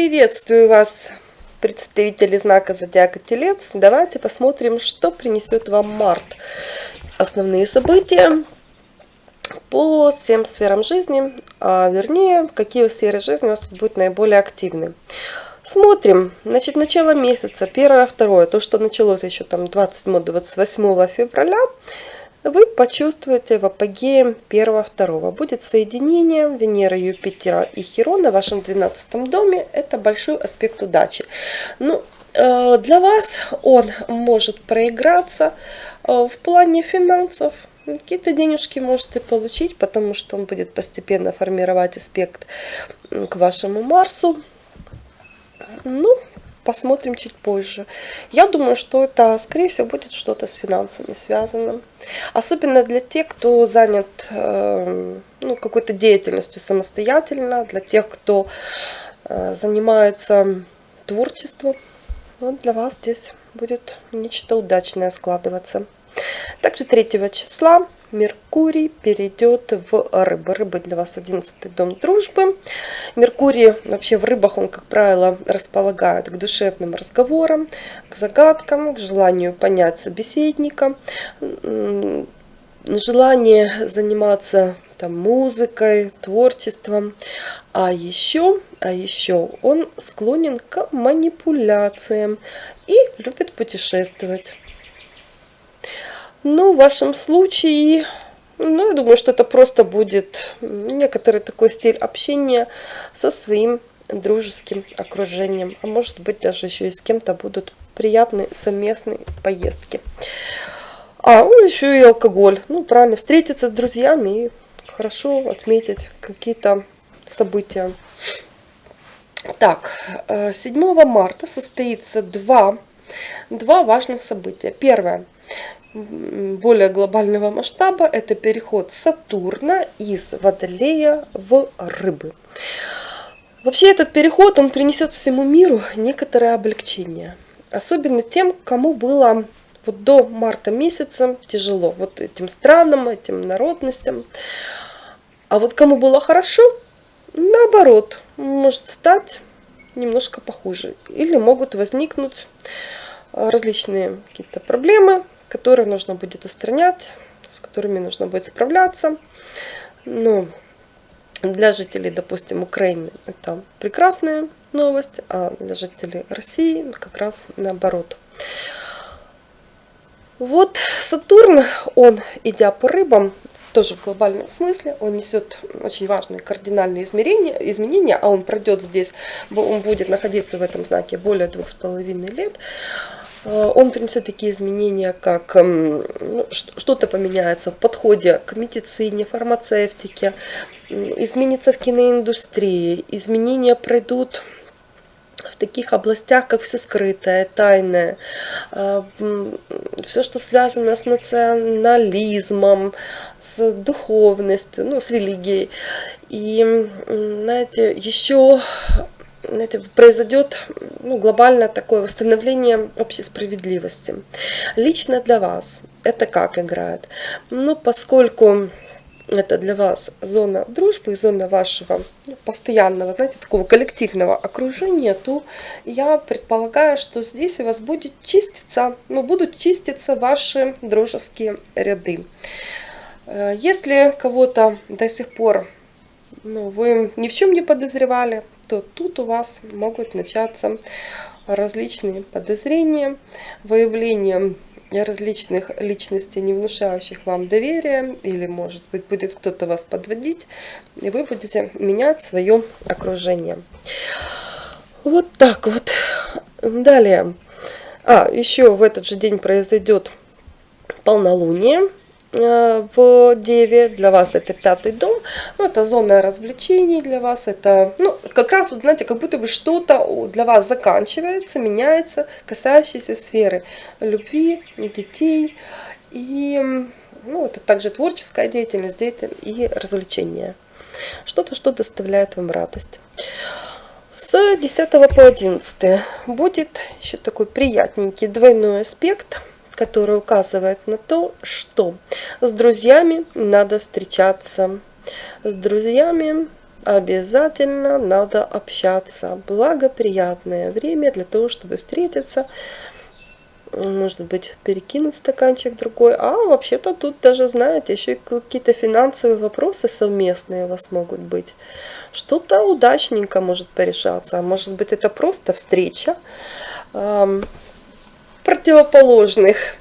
Приветствую вас, представители знака Зодиака Телец. Давайте посмотрим, что принесет вам март. Основные события по всем сферам жизни, а вернее, какие сферы жизни у вас тут будут наиболее активны. Смотрим, значит, начало месяца, первое, второе, то, что началось еще там 27-28 февраля, вы почувствуете в апогее 1-2. Будет соединение Венеры, Юпитера и Хирона в вашем 12 доме. Это большой аспект удачи. Ну, э, для вас он может проиграться э, в плане финансов. Какие-то денежки можете получить, потому что он будет постепенно формировать аспект к вашему Марсу. Ну, посмотрим чуть позже. Я думаю, что это, скорее всего, будет что-то с финансами связано. Особенно для тех, кто занят э, ну, какой-то деятельностью самостоятельно, для тех, кто э, занимается творчеством. Вот для вас здесь будет нечто удачное складываться. Также 3 числа Меркурий перейдет в рыбы. Рыбы для вас 11 дом дружбы. Меркурий вообще в рыбах, он, как правило, располагает к душевным разговорам, к загадкам, к желанию понять собеседника, желание заниматься там, музыкой, творчеством. А еще, а еще он склонен к манипуляциям и любит путешествовать. Ну, в вашем случае, ну, я думаю, что это просто будет некоторый такой стиль общения со своим дружеским окружением. А может быть, даже еще и с кем-то будут приятные совместные поездки. А, ну, еще и алкоголь. Ну, правильно, встретиться с друзьями и хорошо отметить какие-то события. Так, 7 э, марта состоится два, два важных события. Первое более глобального масштаба это переход Сатурна из Водолея в Рыбы. Вообще этот переход он принесет всему миру некоторое облегчение. Особенно тем, кому было вот до марта месяца тяжело. Вот этим странам, этим народностям. А вот кому было хорошо, наоборот, может стать немножко похуже. Или могут возникнуть различные какие-то проблемы, которые нужно будет устранять, с которыми нужно будет справляться. Но для жителей, допустим, Украины это прекрасная новость, а для жителей России как раз наоборот. Вот Сатурн, он, идя по рыбам, тоже в глобальном смысле, он несет очень важные кардинальные измерения, изменения, а он пройдет здесь, он будет находиться в этом знаке более двух с половиной лет. Э, он принесет такие изменения, как эм, ну, что-то поменяется в подходе к медицине, фармацевтике, изменится в киноиндустрии, изменения пройдут в таких областях, как все скрытое, тайное, э, все, что связано с национализмом, с духовностью, ну, с религией. И, знаете, еще знаете, произойдет ну, глобальное такое восстановление общей справедливости. Лично для вас это как играет? Ну, поскольку это для вас зона дружбы, зона вашего постоянного, знаете, такого коллективного окружения, то я предполагаю, что здесь у вас будет чиститься, ну, будут чиститься ваши дружеские ряды. Э, если кого-то до сих пор ну, вы ни в чем не подозревали, то тут у вас могут начаться различные подозрения, выявление различных личностей, не внушающих вам доверия, или, может быть, будет кто-то вас подводить, и вы будете менять свое окружение. Вот так вот. Далее. А, еще в этот же день произойдет полнолуние. Э, в Деве, для вас это пятый дом, ну, это зона развлечений для вас, это, ну, как раз, вот знаете, как будто бы что-то для вас заканчивается, меняется, касающееся сферы любви, детей, и, ну, это также творческая деятельность, деятельность и развлечения. Что-то, что доставляет вам радость. С 10 по 11 будет еще такой приятненький двойной аспект – который указывает на то, что с друзьями надо встречаться. С друзьями обязательно надо общаться. Благоприятное время для того, чтобы встретиться, может быть, перекинуть стаканчик другой. А вообще-то тут даже, знаете, еще и какие-то финансовые вопросы совместные у вас могут быть. Что-то удачненько может порешаться. А может быть, это просто встреча противоположных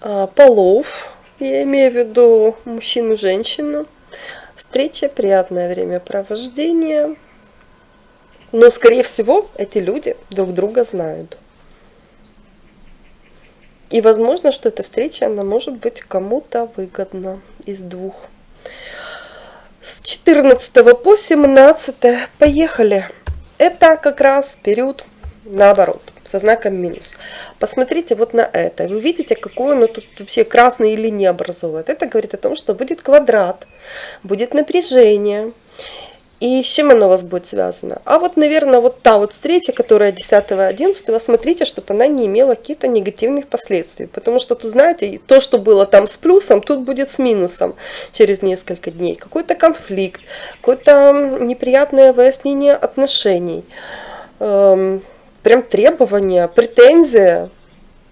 э, полов. Я имею в виду мужчину, женщину. Встреча, приятное времяпровождение. Но, скорее всего, эти люди друг друга знают. И возможно, что эта встреча, она может быть кому-то выгодна из двух. С 14 по 17 поехали. Это как раз период наоборот, со знаком минус. Посмотрите вот на это. Вы видите, какую оно тут вообще красные линии образует. Это говорит о том, что будет квадрат, будет напряжение. И с чем оно у вас будет связано? А вот, наверное, вот та вот встреча, которая 10-11, смотрите, чтобы она не имела каких-то негативных последствий. Потому что тут, знаете, то, что было там с плюсом, тут будет с минусом через несколько дней. Какой-то конфликт, какое-то неприятное выяснение отношений. Прям требования, претензия.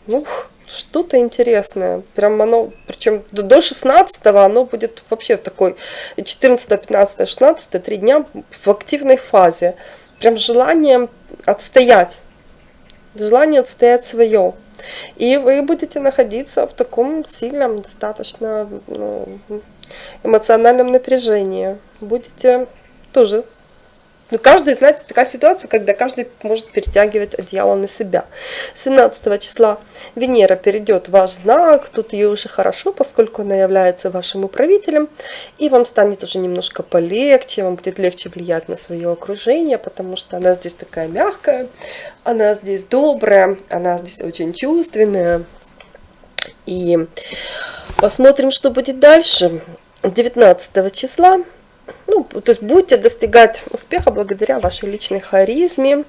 Ух, что-то интересное. Прям оно, причем до 16 оно будет вообще такой 14, 15, 16, три дня в активной фазе. Прям желание отстоять. Желание отстоять свое. И вы будете находиться в таком сильном, достаточно ну, эмоциональном напряжении. Будете тоже но ну, каждый, знаете, такая ситуация, когда каждый может перетягивать одеяло на себя. 17 числа Венера перейдет в ваш знак, тут ей уже хорошо, поскольку она является вашим управителем, и вам станет уже немножко полегче, вам будет легче влиять на свое окружение, потому что она здесь такая мягкая, она здесь добрая, она здесь очень чувственная. И посмотрим, что будет дальше. 19 числа ну, то есть будете достигать успеха благодаря вашей личной харизме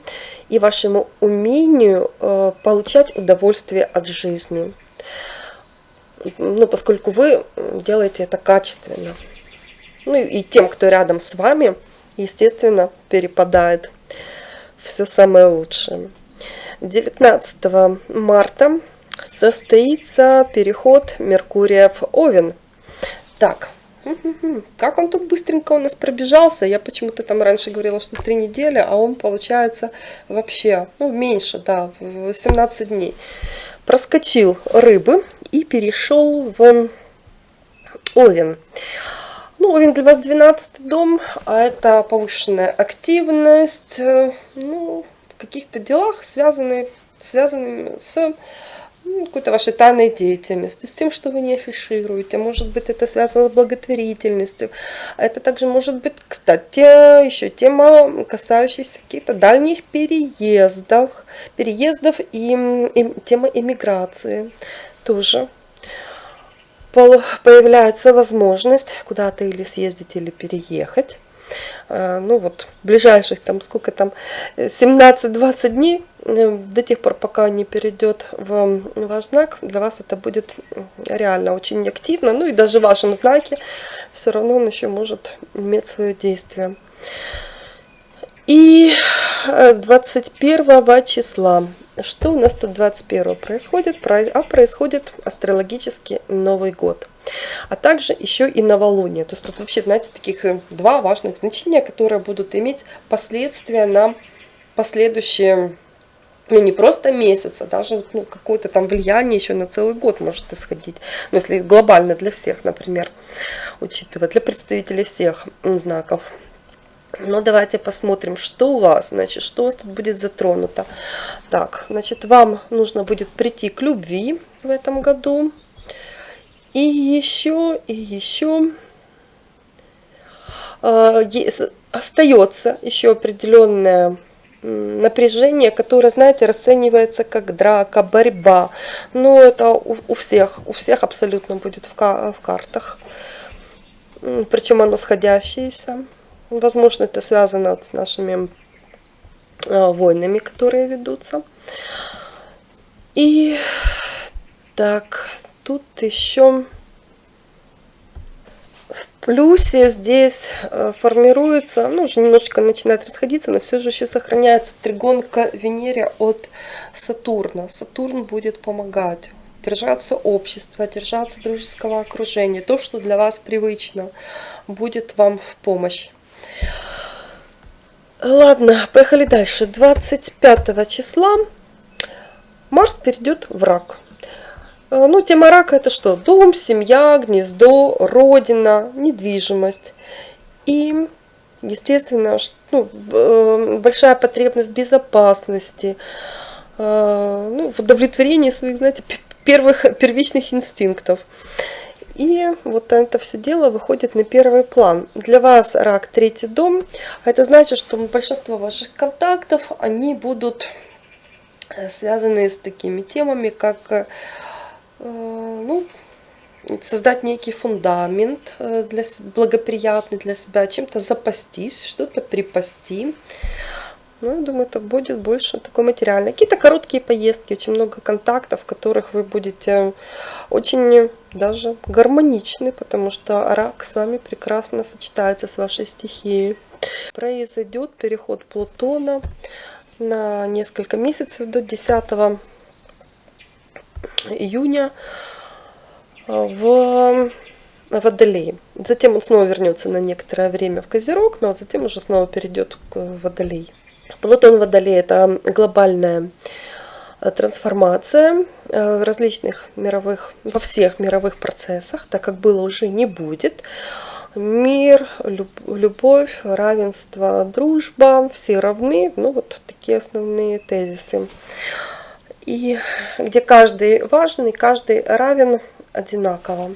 и вашему умению э, получать удовольствие от жизни. Ну, поскольку вы делаете это качественно. Ну и тем, кто рядом с вами, естественно, перепадает все самое лучшее. 19 марта состоится переход Меркурия в Овен. Так, как он тут быстренько у нас пробежался. Я почему-то там раньше говорила, что три недели, а он получается вообще, ну, меньше, да, 17 дней. Проскочил рыбы и перешел в Овен. Ну, Овен для вас 12 дом, а это повышенная активность, э, ну, в каких-то делах, связанные, связанными с ну, какой-то вашей тайной деятельностью, с тем, что вы не афишируете. Может быть, это связано с благотворительностью. Это также может быть, кстати, еще тема, касающаяся каких-то дальних переездов, переездов и, и тема иммиграции тоже появляется возможность куда-то или съездить, или переехать. Э, ну вот, ближайших там, сколько там, 17-20 дней, э, до тех пор, пока не перейдет в ваш знак, для вас это будет реально очень активно. Ну и даже в вашем знаке все равно он еще может иметь свое действие. И 21 э, числа что у нас тут 21 происходит? А происходит астрологический Новый год. А также еще и новолуние. То есть тут вообще, знаете, таких э, два важных значения, которые будут иметь последствия на последующие ну, не просто месяц, а даже ну, какое-то там влияние еще на целый год может исходить. Ну, если глобально для всех, например, учитывая, для представителей всех знаков. Ну, давайте посмотрим, что у вас, значит, что у вас тут будет затронуто. Так, значит, вам нужно будет прийти к любви в этом году. И еще, и еще э, остается еще определенное напряжение, которое, знаете, расценивается как драка, борьба. Но это у, у всех, у всех абсолютно будет в, в картах. Причем оно сходящееся. Возможно, это связано с нашими э, войнами, которые ведутся. И так, тут еще плюсе здесь э, формируется, ну, уже немножечко начинает расходиться, но все же еще сохраняется тригон к Венере от Сатурна. Сатурн будет помогать держаться общества, держаться дружеского окружения. То, что для вас привычно, будет вам в помощь. Ладно, поехали дальше. 25 числа Марс перейдет в рак. Э, ну, тема рака это что? Дом, семья, гнездо, родина, недвижимость. И, естественно, ну, э, большая потребность безопасности, э, ну, в удовлетворении своих, знаете, первых первичных инстинктов. И вот это все дело выходит на первый план. Для вас рак третий дом. Это значит, что большинство ваших контактов, они будут э, связаны с такими темами, как э, ну, создать некий фундамент э, для, благоприятный для себя, чем-то запастись, что-то припасти. Ну, я думаю, это будет больше такой материальный. Какие-то короткие поездки, очень много контактов, в которых вы будете очень даже гармоничны, потому что рак с вами прекрасно сочетается с вашей стихией. Произойдет переход Плутона на несколько месяцев до 10 июня в Водолей. Затем он снова вернется на некоторое время в Козерог, но затем уже снова перейдет к Водолей. Плутон Водолей – это глобальная э, трансформация э, различных мировых, во всех мировых процессах, так как было уже не будет. Мир, любовь, равенство, дружба, все равны. Ну, вот такие основные тезисы. И где каждый важный, каждый равен одинаково.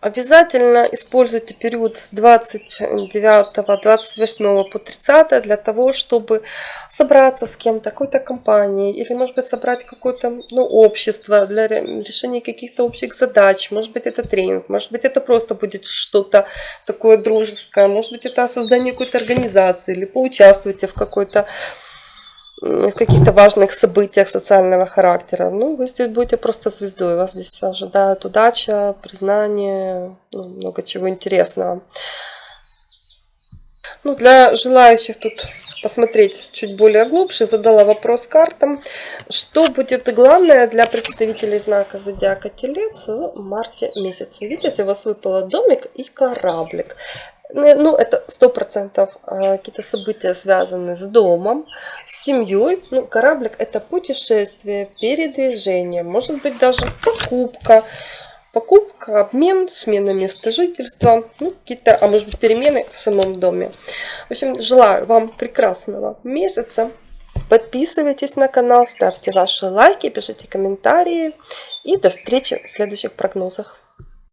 Обязательно используйте период с 29-28 по 30 для того, чтобы собраться с кем-то, какой-то компанией, или, может быть, собрать какое-то ну, общество для решения каких-то общих задач. Может быть, это тренинг, может быть, это просто будет что-то такое дружеское, может быть, это создание какой-то организации, или поучаствуйте в какой-то в каких-то важных событиях социального характера. Ну, вы здесь будете просто звездой. Вас здесь ожидает удача, признание, ну, много чего интересного. Ну, для желающих тут посмотреть чуть более глубже, задала вопрос картам. Что будет главное для представителей знака Зодиака Телец в марте месяце? Видите, у вас выпало домик и кораблик. Ну, ну, это сто процентов а, какие-то события связаны с домом, с семьей. Ну, кораблик это путешествие, передвижение, может быть даже покупка. Покупка, обмен, смена места жительства, ну, какие-то, а может быть перемены в самом доме. В общем, желаю вам прекрасного месяца. Подписывайтесь на канал, ставьте ваши лайки, пишите комментарии. И до встречи в следующих прогнозах.